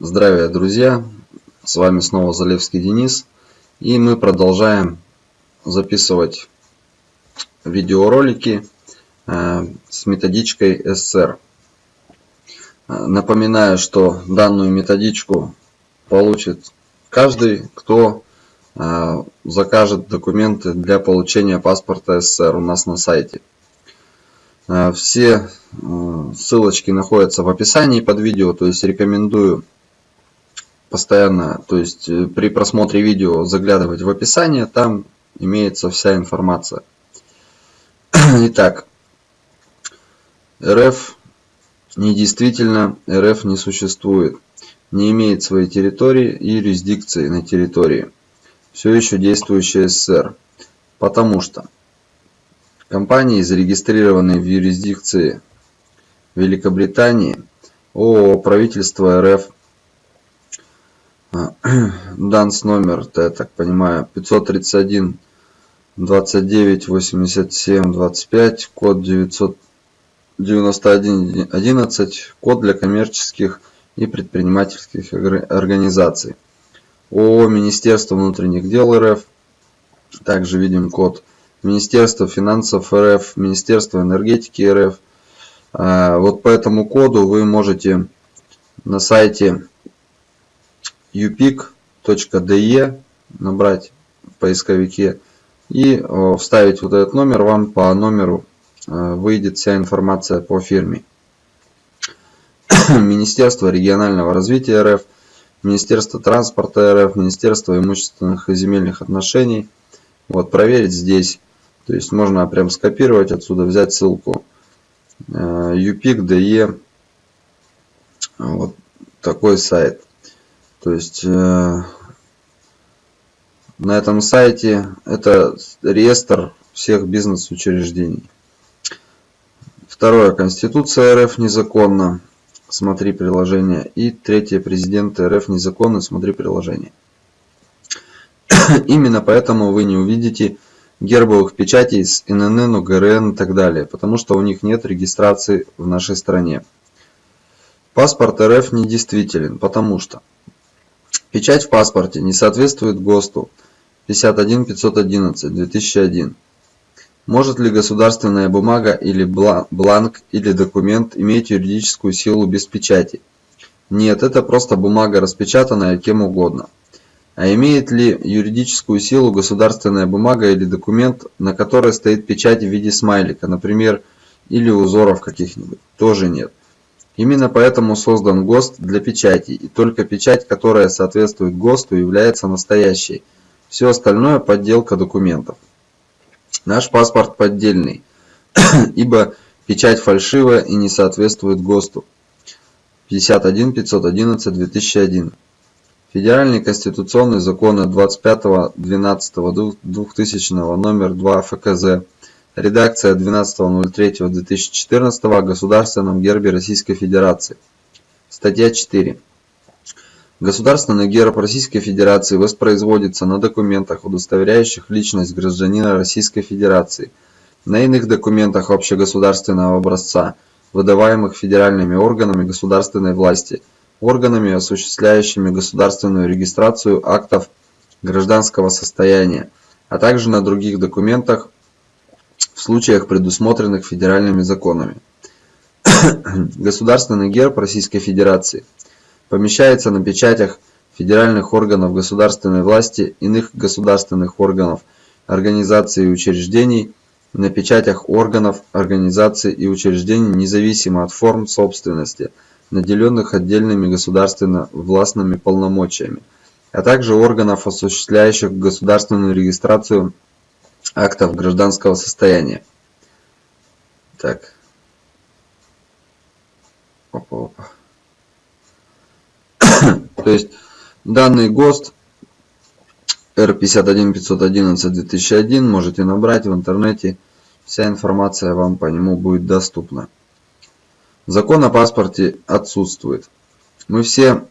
Здравия, друзья! С вами снова Залевский Денис. И мы продолжаем записывать видеоролики э, с методичкой SR. Э, напоминаю, что данную методичку получит каждый, кто э, закажет документы для получения паспорта SR у нас на сайте. Все ссылочки находятся в описании под видео, то есть рекомендую постоянно, то есть э, при просмотре видео заглядывать в описание, там имеется вся информация. Итак, РФ недействительно, РФ не существует, не имеет своей территории и юрисдикции на территории. Все еще действующая СССР. Потому что компании, зарегистрированные в юрисдикции Великобритании, ООО правительство РФ данс номер я так понимаю 531 29 87 25 код 991 11 код для коммерческих и предпринимательских организаций. ООО Министерство внутренних дел РФ. Также видим код. Министерство финансов РФ Министерство энергетики РФ. А, вот по этому коду вы можете на сайте upic.de набрать в поисковике и вставить вот этот номер, вам по номеру э, выйдет вся информация по фирме. Министерство регионального развития РФ, Министерство транспорта РФ, Министерство имущественных и земельных отношений. Вот проверить здесь, то есть можно прям скопировать отсюда, взять ссылку э, вот такой сайт. То есть э, на этом сайте это реестр всех бизнес-учреждений. Второе. Конституция РФ незаконна. Смотри приложение. И третье. Президент РФ незаконно. Смотри приложение. Именно поэтому вы не увидите гербовых печатей с ИНН, УГРН и так далее, потому что у них нет регистрации в нашей стране. Паспорт РФ недействителен, потому что Печать в паспорте не соответствует ГОСТу 51511-2001. Может ли государственная бумага или бланк или документ иметь юридическую силу без печати? Нет, это просто бумага, распечатанная кем угодно. А имеет ли юридическую силу государственная бумага или документ, на которой стоит печать в виде смайлика, например, или узоров каких-нибудь? Тоже нет. Именно поэтому создан ГОСТ для печати, и только печать, которая соответствует ГОСТу, является настоящей. Все остальное подделка документов. Наш паспорт поддельный, ибо печать фальшивая и не соответствует ГОСТу. 51 511 2001 Федеральный конституционный закон от 25.12.2000 номер 2 ФКЗ Редакция 12.03.2014 о Государственном гербе Российской Федерации. Статья 4. Государственный герб Российской Федерации воспроизводится на документах, удостоверяющих личность гражданина Российской Федерации, на иных документах общегосударственного образца, выдаваемых федеральными органами государственной власти, органами, осуществляющими государственную регистрацию актов гражданского состояния, а также на других документах, в случаях, предусмотренных федеральными законами. Государственный герб Российской Федерации помещается на печатях федеральных органов государственной власти, иных государственных органов, организаций и учреждений, на печатях органов, организаций и учреждений независимо от форм собственности, наделенных отдельными государственно-властными полномочиями, а также органов, осуществляющих государственную регистрацию актов гражданского состояния. Так. Опа, опа. То есть данный ГОСТ R51511-2001 можете набрать в интернете. Вся информация вам по нему будет доступна. Закон о паспорте отсутствует. Мы все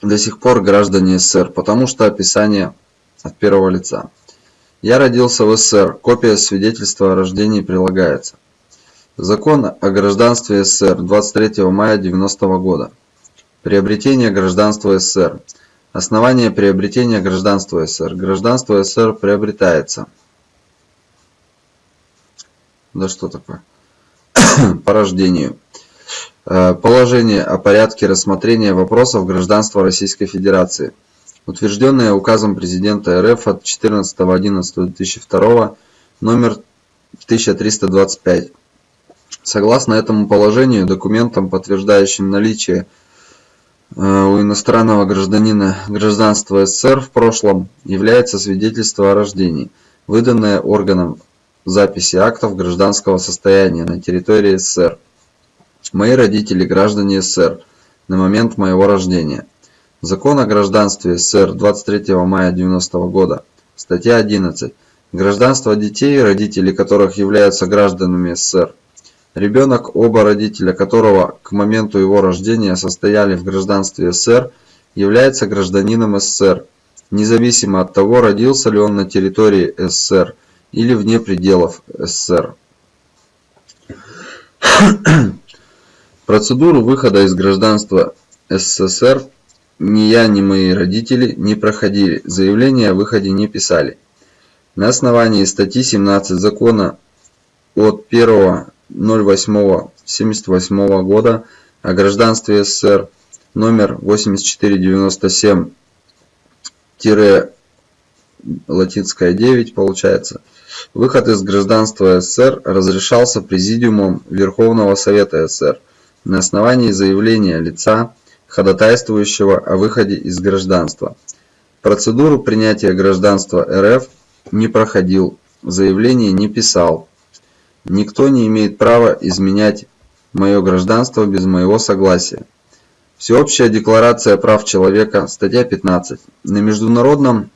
до сих пор граждане СССР, потому что описание от первого лица. Я родился в СССР. Копия свидетельства о рождении прилагается. Закон о гражданстве СССР 23 мая 90 года. Приобретение гражданства СССР. Основание приобретения гражданства СССР. Гражданство СССР приобретается. Да что такое? По рождению. Э, положение о порядке рассмотрения вопросов гражданства Российской Федерации. Утвержденное указом президента РФ от 14.11.2002 номер 1325. Согласно этому положению, документом, подтверждающим наличие э, у иностранного гражданина гражданства СССР в прошлом, является свидетельство о рождении, выданное органом записи актов гражданского состояния на территории СССР. Мои родители граждане СССР на момент моего рождения. Закон о гражданстве СССР 23 мая 90 года. Статья 11. Гражданство детей, родители которых являются гражданами СССР, Ребенок, оба родителя которого к моменту его рождения состояли в гражданстве СССР, является гражданином СССР, независимо от того, родился ли он на территории СССР или вне пределов СССР. Процедуру выхода из гражданства СССР ни я, ни мои родители не проходили, заявление о выходе не писали. На основании статьи 17 закона от 1 08.78 года о гражданстве СССР номер 8497 латинская 9 получается. Выход из гражданства СССР разрешался Президиумом Верховного Совета СССР на основании заявления лица, ходатайствующего о выходе из гражданства. Процедуру принятия гражданства РФ не проходил, заявление не писал, Никто не имеет права изменять мое гражданство без моего согласия. Всеобщая декларация прав человека, статья 15. На международном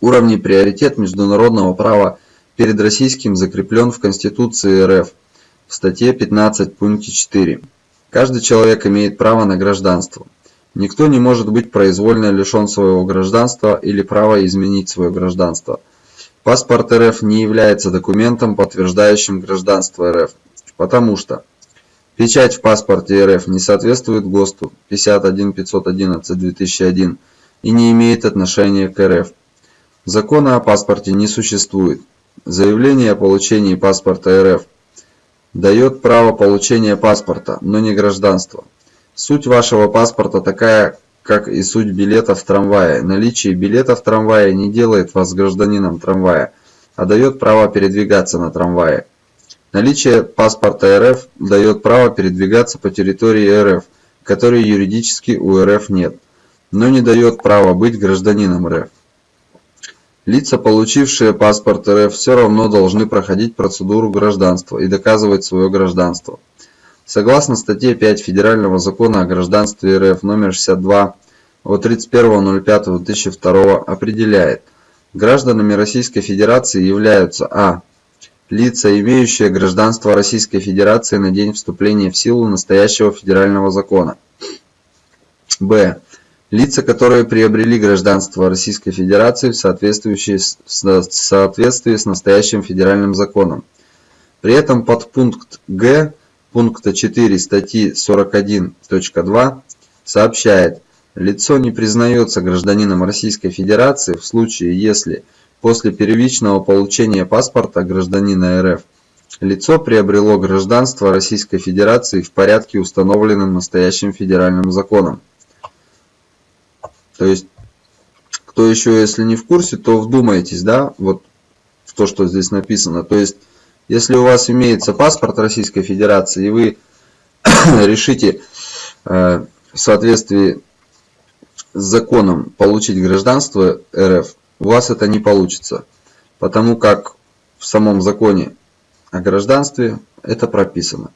уровне приоритет международного права перед российским закреплен в Конституции РФ в статье 15 пункте 4. Каждый человек имеет право на гражданство. Никто не может быть произвольно лишен своего гражданства или права изменить свое гражданство – Паспорт РФ не является документом, подтверждающим гражданство РФ, потому что печать в паспорте РФ не соответствует ГОСТу 51511-2001 и не имеет отношения к РФ. Закона о паспорте не существует. Заявление о получении паспорта РФ дает право получения паспорта, но не гражданства. Суть вашего паспорта такая, как и суть билета в трамвае. Наличие билета в трамвае не делает вас гражданином трамвая, а дает право передвигаться на трамвае. Наличие паспорта РФ дает право передвигаться по территории РФ, которой юридически у РФ нет, но не дает права быть гражданином РФ. Лица, получившие паспорт РФ, все равно должны проходить процедуру гражданства и доказывать свое гражданство. Согласно статье 5 Федерального закона о гражданстве РФ номер 62 от 31.05.2002 определяет, гражданами Российской Федерации являются а. Лица, имеющие гражданство Российской Федерации на день вступления в силу настоящего федерального закона. Б. Лица, которые приобрели гражданство Российской Федерации в соответствии с, настоящим федеральным законом. При этом подпункт Г пункта 4 статьи 41.2 сообщает, лицо не признается гражданином Российской Федерации в случае, если после первичного получения паспорта гражданина РФ лицо приобрело гражданство Российской Федерации в порядке, установленном настоящим федеральным законом. То есть, кто еще, если не в курсе, то вдумайтесь, да, вот в то, что здесь написано. То есть, если у вас имеется паспорт Российской Федерации, и вы решите э, в соответствии с законом получить гражданство РФ, у вас это не получится, потому как в самом законе о гражданстве это прописано.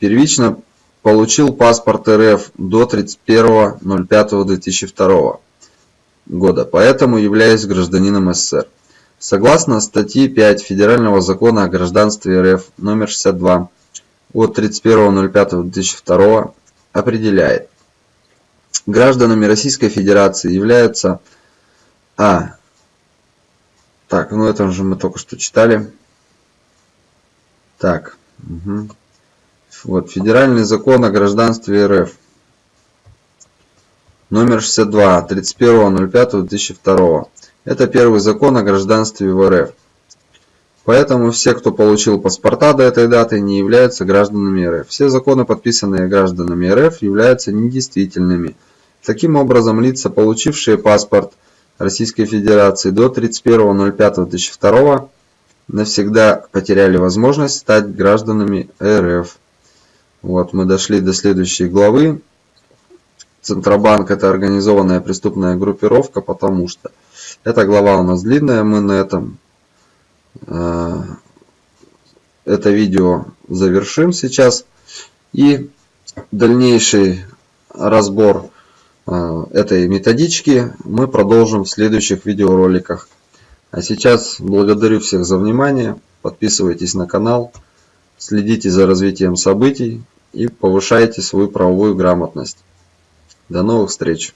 Первично получил паспорт РФ до 31.05.2002 года, поэтому являюсь гражданином СССР. Согласно статье 5 Федерального закона о гражданстве РФ номер 62 от 31.05.2002 определяет, гражданами Российской Федерации являются А. Так, ну это же мы только что читали. Так. Угу. Вот, Федеральный закон о гражданстве РФ. Номер 62, 31.05.2002. Это первый закон о гражданстве в РФ. Поэтому все, кто получил паспорта до этой даты, не являются гражданами РФ. Все законы, подписанные гражданами РФ, являются недействительными. Таким образом, лица, получившие паспорт Российской Федерации до 31.05.2002, навсегда потеряли возможность стать гражданами РФ. Вот, мы дошли до следующей главы. Центробанк – это организованная преступная группировка, потому что эта глава у нас длинная, мы на этом Э, это видео завершим сейчас. И дальнейший разбор э, этой методички мы продолжим в следующих видеороликах. А сейчас благодарю всех за внимание. Подписывайтесь на канал, следите за развитием событий и повышайте свою правовую грамотность. До новых встреч!